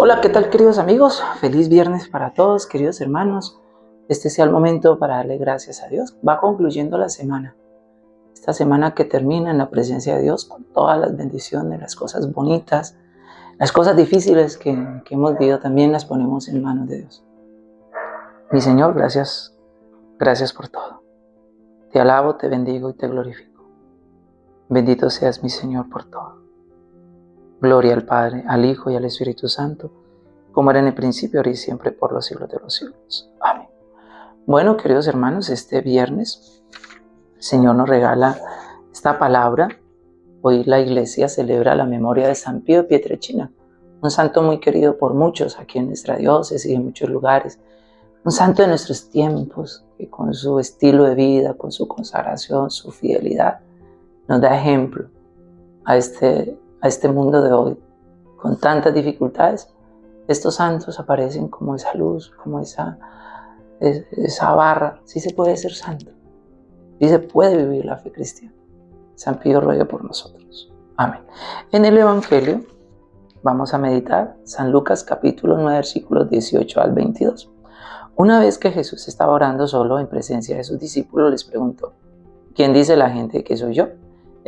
Hola, ¿qué tal queridos amigos? Feliz viernes para todos, queridos hermanos. Este sea el momento para darle gracias a Dios. Va concluyendo la semana. Esta semana que termina en la presencia de Dios con todas las bendiciones, las cosas bonitas, las cosas difíciles que, hemos vivido también las ponemos en manos de Dios. Mi Señor, gracias, gracias por todo. Te alabo, te bendigo y te glorifico. Bendito seas mi Señor por todo. Gloria al Padre, al Hijo y al Espíritu Santo, como era en el principio, ahora y siempre, por los siglos de los siglos. Amén. Bueno, queridos hermanos, este viernes el Señor nos regala esta palabra. Hoy la iglesia celebra la memoria de San Pío de Pietrechina, un santo muy querido por muchos aquí en nuestra diócesis y en muchos lugares. Un santo de nuestros tiempos, que con su estilo de vida, con su consagración, su fidelidad, nos da ejemplo a este a este mundo de hoy, con tantas dificultades, estos santos aparecen como esa luz, como esa, esa barra. Sí se puede ser santo. Sí se puede vivir la fe cristiana. San Pío ruega por nosotros. Amén. En el Evangelio vamos a meditar San Lucas capítulo 9 versículos 18 al 22. Una vez que Jesús estaba orando solo en presencia de sus discípulos, les preguntó, ¿quién dice la gente que soy yo?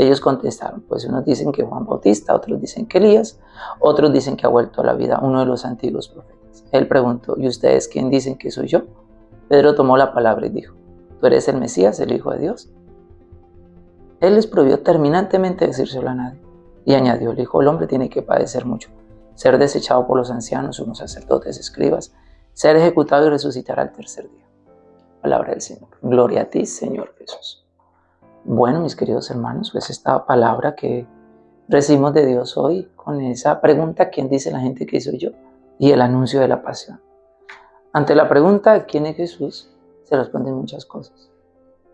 Ellos contestaron, pues unos dicen que Juan Bautista, otros dicen que Elías, otros dicen que ha vuelto a la vida uno de los antiguos profetas. Él preguntó, ¿y ustedes quién dicen que soy yo? Pedro tomó la palabra y dijo, ¿tú eres el Mesías, el Hijo de Dios? Él les prohibió terminantemente decírselo a nadie. Y añadió, el Hijo del Hombre tiene que padecer mucho, ser desechado por los ancianos, unos sacerdotes, escribas, ser ejecutado y resucitar al tercer día. Palabra del Señor. Gloria a ti, Señor Jesús. Bueno, mis queridos hermanos, pues esta palabra que recibimos de Dios hoy con esa pregunta, ¿quién dice la gente que soy yo? Y el anuncio de la pasión. Ante la pregunta, ¿quién es Jesús? Se responden muchas cosas.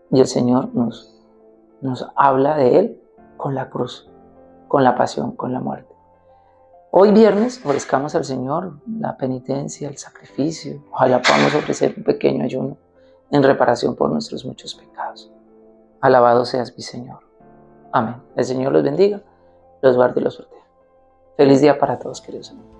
Y el Señor nos, nos habla de Él con la cruz, con la pasión, con la muerte. Hoy viernes ofrezcamos al Señor la penitencia, el sacrificio. Ojalá podamos ofrecer un pequeño ayuno en reparación por nuestros muchos pecados. Alabado seas mi Señor. Amén. El Señor los bendiga, los guarde y los sortea. Feliz día para todos, queridos amigos.